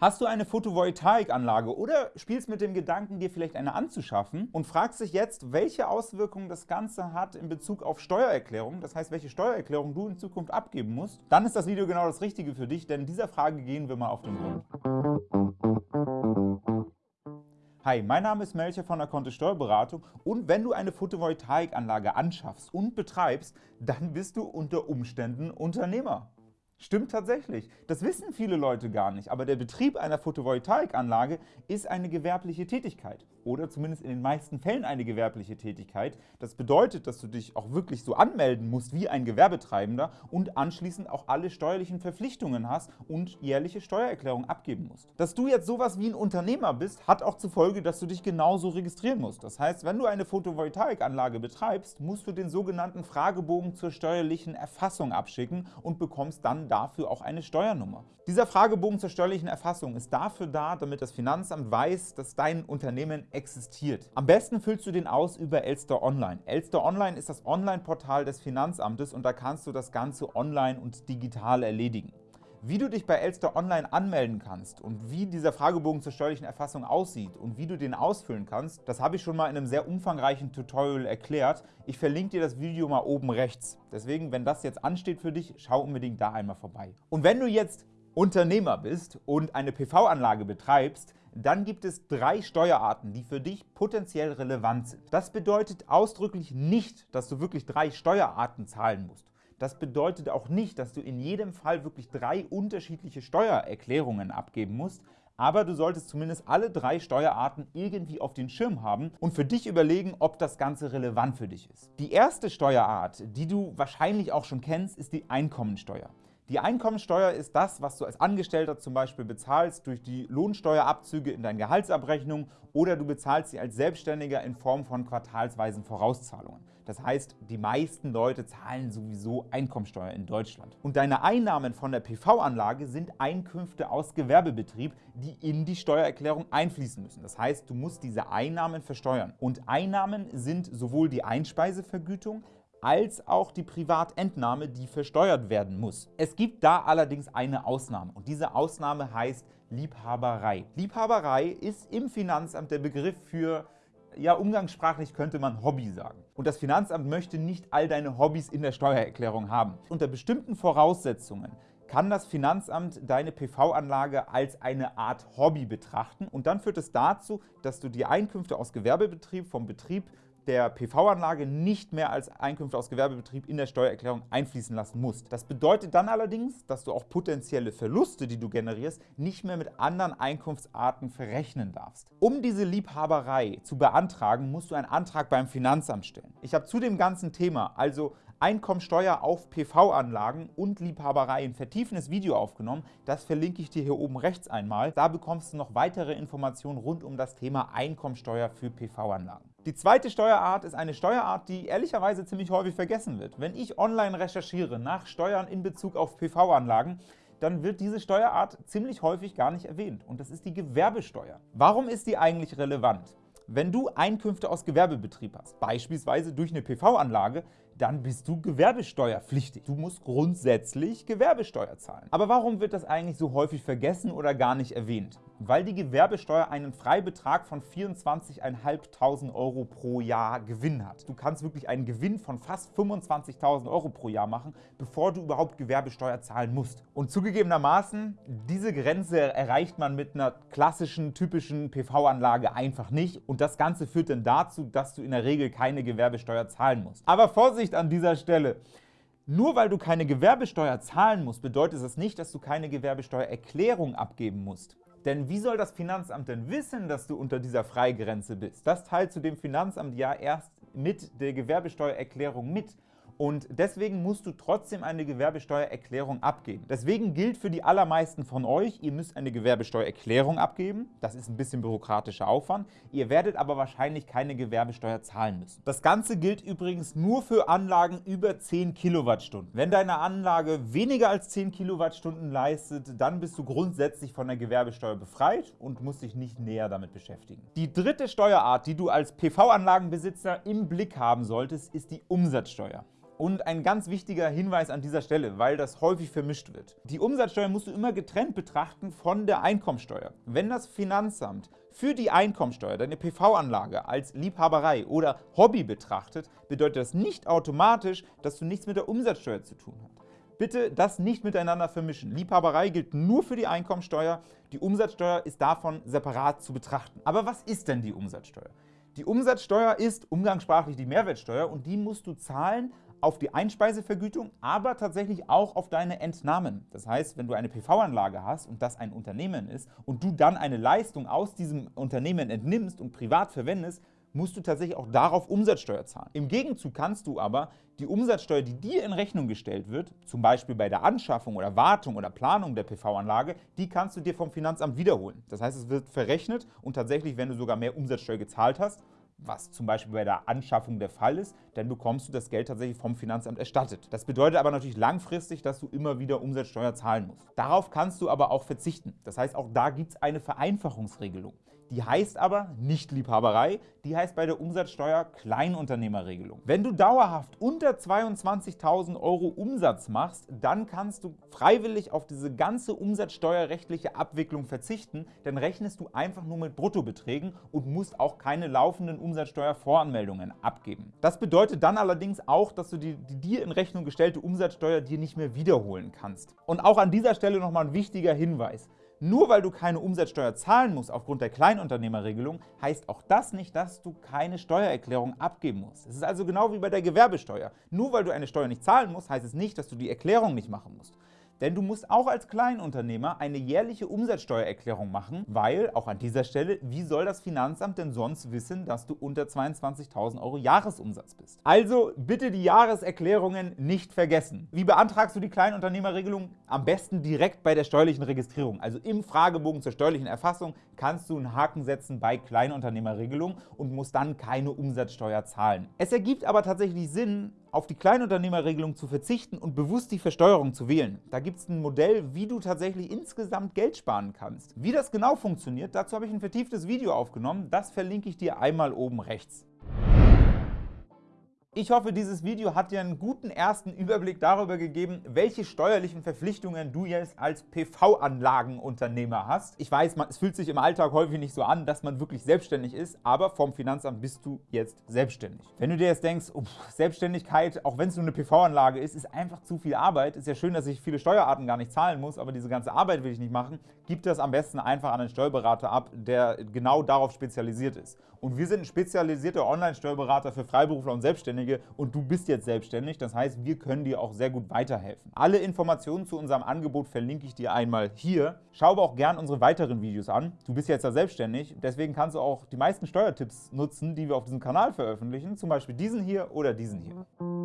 Hast du eine Photovoltaikanlage oder spielst mit dem Gedanken, dir vielleicht eine anzuschaffen und fragst dich jetzt, welche Auswirkungen das Ganze hat in Bezug auf Steuererklärung, das heißt, welche Steuererklärung du in Zukunft abgeben musst, dann ist das Video genau das Richtige für dich, denn dieser Frage gehen wir mal auf den Grund. Hi, mein Name ist Melcher von der Kontist Steuerberatung und wenn du eine Photovoltaikanlage anschaffst und betreibst, dann bist du unter Umständen Unternehmer. Stimmt tatsächlich. Das wissen viele Leute gar nicht, aber der Betrieb einer Photovoltaikanlage ist eine gewerbliche Tätigkeit oder zumindest in den meisten Fällen eine gewerbliche Tätigkeit. Das bedeutet, dass du dich auch wirklich so anmelden musst wie ein Gewerbetreibender und anschließend auch alle steuerlichen Verpflichtungen hast und jährliche Steuererklärung abgeben musst. Dass du jetzt sowas wie ein Unternehmer bist, hat auch zur Folge, dass du dich genauso registrieren musst. Das heißt, wenn du eine Photovoltaikanlage betreibst, musst du den sogenannten Fragebogen zur steuerlichen Erfassung abschicken und bekommst dann dafür auch eine Steuernummer. Dieser Fragebogen zur steuerlichen Erfassung ist dafür da, damit das Finanzamt weiß, dass dein Unternehmen existiert. Am besten füllst du den aus über Elster Online. Elster Online ist das Online-Portal des Finanzamtes und da kannst du das Ganze online und digital erledigen. Wie du dich bei Elster Online anmelden kannst und wie dieser Fragebogen zur steuerlichen Erfassung aussieht und wie du den ausfüllen kannst, das habe ich schon mal in einem sehr umfangreichen Tutorial erklärt. Ich verlinke dir das Video mal oben rechts. Deswegen, wenn das jetzt ansteht für dich, schau unbedingt da einmal vorbei. Und wenn du jetzt Unternehmer bist und eine PV-Anlage betreibst, dann gibt es drei Steuerarten, die für dich potenziell relevant sind. Das bedeutet ausdrücklich nicht, dass du wirklich drei Steuerarten zahlen musst. Das bedeutet auch nicht, dass du in jedem Fall wirklich drei unterschiedliche Steuererklärungen abgeben musst, aber du solltest zumindest alle drei Steuerarten irgendwie auf den Schirm haben und für dich überlegen, ob das Ganze relevant für dich ist. Die erste Steuerart, die du wahrscheinlich auch schon kennst, ist die Einkommensteuer. Die Einkommensteuer ist das, was du als Angestellter zum Beispiel bezahlst durch die Lohnsteuerabzüge in deinen Gehaltsabrechnungen oder du bezahlst sie als Selbstständiger in Form von quartalsweisen Vorauszahlungen. Das heißt, die meisten Leute zahlen sowieso Einkommensteuer in Deutschland. Und deine Einnahmen von der PV-Anlage sind Einkünfte aus Gewerbebetrieb, die in die Steuererklärung einfließen müssen. Das heißt, du musst diese Einnahmen versteuern. Und Einnahmen sind sowohl die Einspeisevergütung als auch die Privatentnahme, die versteuert werden muss. Es gibt da allerdings eine Ausnahme und diese Ausnahme heißt Liebhaberei. Liebhaberei ist im Finanzamt der Begriff für ja, umgangssprachlich könnte man Hobby sagen. Und das Finanzamt möchte nicht all deine Hobbys in der Steuererklärung haben. Unter bestimmten Voraussetzungen kann das Finanzamt deine PV-Anlage als eine Art Hobby betrachten und dann führt es dazu, dass du die Einkünfte aus Gewerbebetrieb vom Betrieb der PV-Anlage nicht mehr als Einkünfte aus Gewerbebetrieb in der Steuererklärung einfließen lassen musst. Das bedeutet dann allerdings, dass du auch potenzielle Verluste, die du generierst, nicht mehr mit anderen Einkunftsarten verrechnen darfst. Um diese Liebhaberei zu beantragen, musst du einen Antrag beim Finanzamt stellen. Ich habe zu dem ganzen Thema, also Einkommensteuer auf PV-Anlagen und Liebhaberei ein vertiefendes Video aufgenommen. Das verlinke ich dir hier oben rechts einmal. Da bekommst du noch weitere Informationen rund um das Thema Einkommensteuer für PV-Anlagen. Die zweite Steuerart ist eine Steuerart, die ehrlicherweise ziemlich häufig vergessen wird. Wenn ich online recherchiere nach Steuern in Bezug auf PV-Anlagen, dann wird diese Steuerart ziemlich häufig gar nicht erwähnt. Und das ist die Gewerbesteuer. Warum ist die eigentlich relevant? Wenn du Einkünfte aus Gewerbebetrieb hast, beispielsweise durch eine PV-Anlage, dann bist du gewerbesteuerpflichtig. Du musst grundsätzlich Gewerbesteuer zahlen. Aber warum wird das eigentlich so häufig vergessen oder gar nicht erwähnt? Weil die Gewerbesteuer einen Freibetrag von 24.500 Euro pro Jahr Gewinn hat. Du kannst wirklich einen Gewinn von fast 25.000 Euro pro Jahr machen, bevor du überhaupt Gewerbesteuer zahlen musst. Und zugegebenermaßen, diese Grenze erreicht man mit einer klassischen, typischen PV-Anlage einfach nicht. Und das Ganze führt dann dazu, dass du in der Regel keine Gewerbesteuer zahlen musst. Aber Vorsicht! Vorsicht an dieser Stelle. Nur weil du keine Gewerbesteuer zahlen musst, bedeutet das nicht, dass du keine Gewerbesteuererklärung abgeben musst. Denn wie soll das Finanzamt denn wissen, dass du unter dieser Freigrenze bist? Das teilt zu dem Finanzamt ja erst mit der Gewerbesteuererklärung mit und deswegen musst du trotzdem eine Gewerbesteuererklärung abgeben. Deswegen gilt für die allermeisten von euch, ihr müsst eine Gewerbesteuererklärung abgeben. Das ist ein bisschen bürokratischer Aufwand. Ihr werdet aber wahrscheinlich keine Gewerbesteuer zahlen müssen. Das Ganze gilt übrigens nur für Anlagen über 10 Kilowattstunden. Wenn deine Anlage weniger als 10 Kilowattstunden leistet, dann bist du grundsätzlich von der Gewerbesteuer befreit und musst dich nicht näher damit beschäftigen. Die dritte Steuerart, die du als PV-Anlagenbesitzer im Blick haben solltest, ist die Umsatzsteuer. Und ein ganz wichtiger Hinweis an dieser Stelle, weil das häufig vermischt wird. Die Umsatzsteuer musst du immer getrennt betrachten von der Einkommensteuer. Wenn das Finanzamt für die Einkommensteuer deine PV-Anlage als Liebhaberei oder Hobby betrachtet, bedeutet das nicht automatisch, dass du nichts mit der Umsatzsteuer zu tun hast. Bitte das nicht miteinander vermischen. Liebhaberei gilt nur für die Einkommensteuer, die Umsatzsteuer ist davon separat zu betrachten. Aber was ist denn die Umsatzsteuer? Die Umsatzsteuer ist umgangssprachlich die Mehrwertsteuer und die musst du zahlen auf die Einspeisevergütung, aber tatsächlich auch auf deine Entnahmen. Das heißt, wenn du eine PV-Anlage hast und das ein Unternehmen ist und du dann eine Leistung aus diesem Unternehmen entnimmst und privat verwendest, musst du tatsächlich auch darauf Umsatzsteuer zahlen. Im Gegenzug kannst du aber die Umsatzsteuer, die dir in Rechnung gestellt wird, zum Beispiel bei der Anschaffung oder Wartung oder Planung der PV-Anlage, die kannst du dir vom Finanzamt wiederholen. Das heißt, es wird verrechnet und tatsächlich, wenn du sogar mehr Umsatzsteuer gezahlt hast, was zum Beispiel bei der Anschaffung der Fall ist, dann bekommst du das Geld tatsächlich vom Finanzamt erstattet. Das bedeutet aber natürlich langfristig, dass du immer wieder Umsatzsteuer zahlen musst. Darauf kannst du aber auch verzichten. Das heißt, auch da gibt es eine Vereinfachungsregelung. Die heißt aber nicht Liebhaberei, die heißt bei der Umsatzsteuer Kleinunternehmerregelung. Wenn du dauerhaft unter 22.000 Euro Umsatz machst, dann kannst du freiwillig auf diese ganze umsatzsteuerrechtliche Abwicklung verzichten, dann rechnest du einfach nur mit Bruttobeträgen und musst auch keine laufenden Umsatzsteuervoranmeldungen abgeben. Das bedeutet dann allerdings auch, dass du die, die dir in Rechnung gestellte Umsatzsteuer dir nicht mehr wiederholen kannst. Und auch an dieser Stelle nochmal ein wichtiger Hinweis. Nur weil du keine Umsatzsteuer zahlen musst aufgrund der Kleinunternehmerregelung, heißt auch das nicht, dass du keine Steuererklärung abgeben musst. Es ist also genau wie bei der Gewerbesteuer. Nur weil du eine Steuer nicht zahlen musst, heißt es nicht, dass du die Erklärung nicht machen musst. Denn du musst auch als Kleinunternehmer eine jährliche Umsatzsteuererklärung machen, weil, auch an dieser Stelle, wie soll das Finanzamt denn sonst wissen, dass du unter 22.000 Euro Jahresumsatz bist? Also bitte die Jahreserklärungen nicht vergessen. Wie beantragst du die Kleinunternehmerregelung? Am besten direkt bei der steuerlichen Registrierung. Also im Fragebogen zur steuerlichen Erfassung kannst du einen Haken setzen bei Kleinunternehmerregelung und musst dann keine Umsatzsteuer zahlen. Es ergibt aber tatsächlich Sinn, auf die Kleinunternehmerregelung zu verzichten und bewusst die Versteuerung zu wählen. Da gibt es ein Modell, wie du tatsächlich insgesamt Geld sparen kannst. Wie das genau funktioniert, dazu habe ich ein vertieftes Video aufgenommen. Das verlinke ich dir einmal oben rechts. Ich hoffe, dieses Video hat dir einen guten ersten Überblick darüber gegeben, welche steuerlichen Verpflichtungen du jetzt als PV-Anlagenunternehmer hast. Ich weiß, es fühlt sich im Alltag häufig nicht so an, dass man wirklich selbstständig ist, aber vom Finanzamt bist du jetzt selbstständig. Wenn du dir jetzt denkst, oh, Selbstständigkeit, auch wenn es nur eine PV-Anlage ist, ist einfach zu viel Arbeit. Ist ja schön, dass ich viele Steuerarten gar nicht zahlen muss, aber diese ganze Arbeit will ich nicht machen. Gib das am besten einfach an einen Steuerberater ab, der genau darauf spezialisiert ist. Und wir sind ein spezialisierter Online-Steuerberater für Freiberufler und Selbstständige und du bist jetzt selbstständig. Das heißt, wir können dir auch sehr gut weiterhelfen. Alle Informationen zu unserem Angebot verlinke ich dir einmal hier. Schau aber auch gern unsere weiteren Videos an. Du bist jetzt ja selbstständig, deswegen kannst du auch die meisten Steuertipps nutzen, die wir auf diesem Kanal veröffentlichen, zum Beispiel diesen hier oder diesen hier.